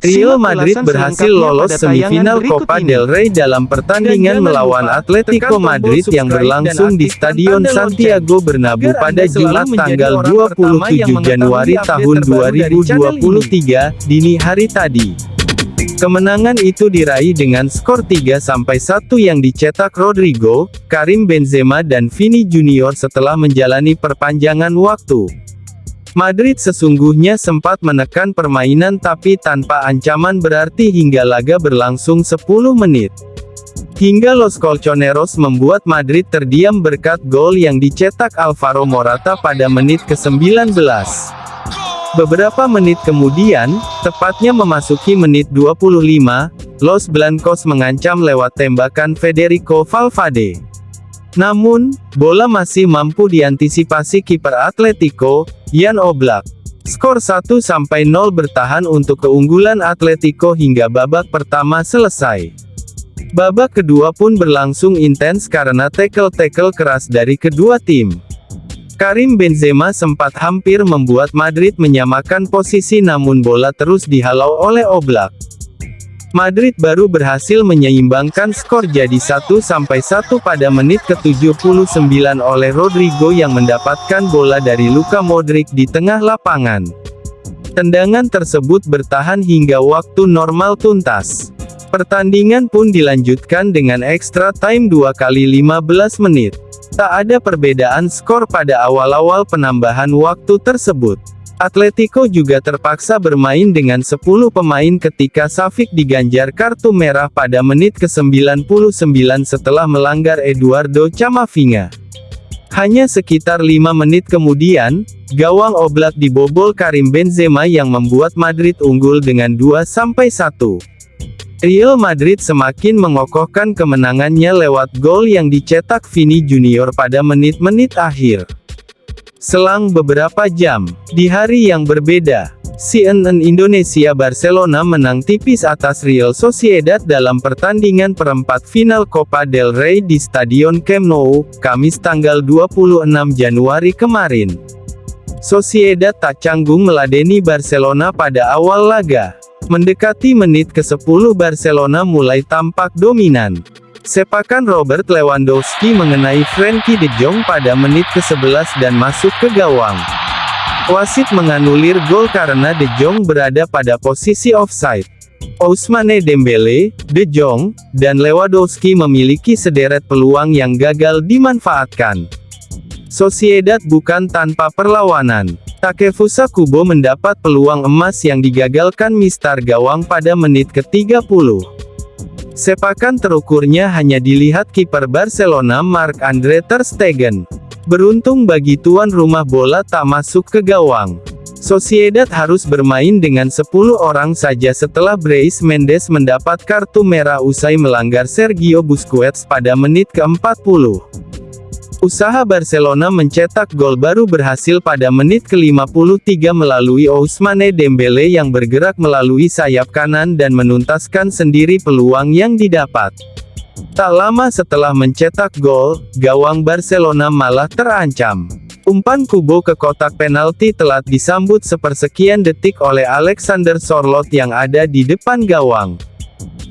Real Madrid berhasil lolos semifinal Copa del Rey dalam pertandingan melawan Atletico Madrid yang berlangsung di Stadion Santiago Bernabeu pada Jumat tanggal 27 Januari tahun 2023, dini hari tadi. Kemenangan itu diraih dengan skor 3-1 yang dicetak Rodrigo, Karim Benzema dan Vini Junior setelah menjalani perpanjangan waktu. Madrid sesungguhnya sempat menekan permainan tapi tanpa ancaman berarti hingga laga berlangsung 10 menit. Hingga Los Colchoneros membuat Madrid terdiam berkat gol yang dicetak Alvaro Morata pada menit ke-19. Beberapa menit kemudian, tepatnya memasuki menit 25, Los Blancos mengancam lewat tembakan Federico Valverde. Namun, bola masih mampu diantisipasi kiper Atletico, Jan Oblak. Skor 1-0 bertahan untuk keunggulan Atletico hingga babak pertama selesai. Babak kedua pun berlangsung intens karena tackle-tackle keras dari kedua tim. Karim Benzema sempat hampir membuat Madrid menyamakan posisi namun bola terus dihalau oleh Oblak. Madrid baru berhasil menyeimbangkan skor jadi 1-1 pada menit ke-79 oleh Rodrigo yang mendapatkan bola dari Luka Modric di tengah lapangan. Tendangan tersebut bertahan hingga waktu normal tuntas. Pertandingan pun dilanjutkan dengan extra time 2 kali 15 menit. Tak ada perbedaan skor pada awal-awal penambahan waktu tersebut. Atletico juga terpaksa bermain dengan 10 pemain ketika Safik diganjar kartu merah pada menit ke-99 setelah melanggar Eduardo Camavinga. Hanya sekitar 5 menit kemudian, gawang Oblak dibobol Karim Benzema yang membuat Madrid unggul dengan 2-1. Real Madrid semakin mengokohkan kemenangannya lewat gol yang dicetak Vini Junior pada menit-menit akhir. Selang beberapa jam, di hari yang berbeda, CNN Indonesia Barcelona menang tipis atas Real Sociedad dalam pertandingan perempat final Copa del Rey di Stadion Camp Nou, Kamis tanggal 26 Januari kemarin. Sociedad tak canggung meladeni Barcelona pada awal laga. Mendekati menit ke-10 Barcelona mulai tampak dominan. Sepakan Robert Lewandowski mengenai Frenkie de Jong pada menit ke-11 dan masuk ke gawang. Wasit menganulir gol karena de Jong berada pada posisi offside. Ousmane Dembele, De Jong, dan Lewandowski memiliki sederet peluang yang gagal dimanfaatkan. Sociedad bukan tanpa perlawanan. Takefusa Kubo mendapat peluang emas yang digagalkan Mistar Gawang pada menit ke-30. Sepakan terukurnya hanya dilihat kiper Barcelona Marc-Andre Ter Stegen. Beruntung bagi tuan rumah bola tak masuk ke gawang. Sociedad harus bermain dengan 10 orang saja setelah Brais Mendes mendapat kartu merah usai melanggar Sergio Busquets pada menit ke-40. Usaha Barcelona mencetak gol baru berhasil pada menit ke-53 melalui Ousmane Dembele yang bergerak melalui sayap kanan dan menuntaskan sendiri peluang yang didapat. Tak lama setelah mencetak gol, gawang Barcelona malah terancam. Umpan Kubo ke kotak penalti telat disambut sepersekian detik oleh Alexander Sorlot yang ada di depan gawang.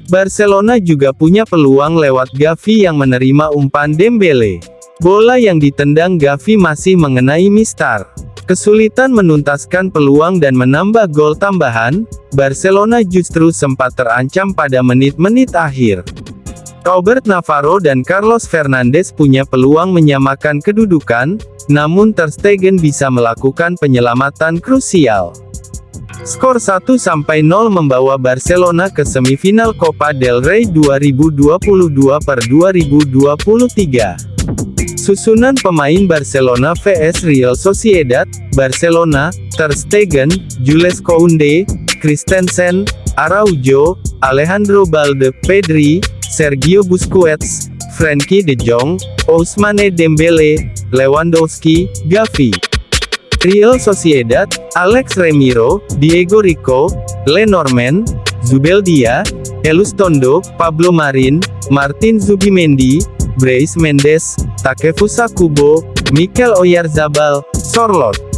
Barcelona juga punya peluang lewat Gavi yang menerima umpan Dembele. Bola yang ditendang Gavi masih mengenai Mistar. Kesulitan menuntaskan peluang dan menambah gol tambahan, Barcelona justru sempat terancam pada menit-menit akhir. Robert Navarro dan Carlos Fernandes punya peluang menyamakan kedudukan, namun Ter Stegen bisa melakukan penyelamatan krusial. Skor 1-0 membawa Barcelona ke semifinal Copa del Rey 2022 per 2023. Susunan pemain Barcelona vs Real Sociedad, Barcelona, Ter Stegen, Jules Kounde, Christensen, Araujo, Alejandro Balde, Pedri, Sergio Busquets, Frenkie de Jong, Ousmane Dembele, Lewandowski, Gavi. Real Sociedad, Alex Remiro, Diego Rico, Lenormand, Zubeldia, Elustondo, Pablo Marin, Martin Zubimendi, Brais Mendes, Takefusa Kubo, Mikel Oyarzabal, Sorlot.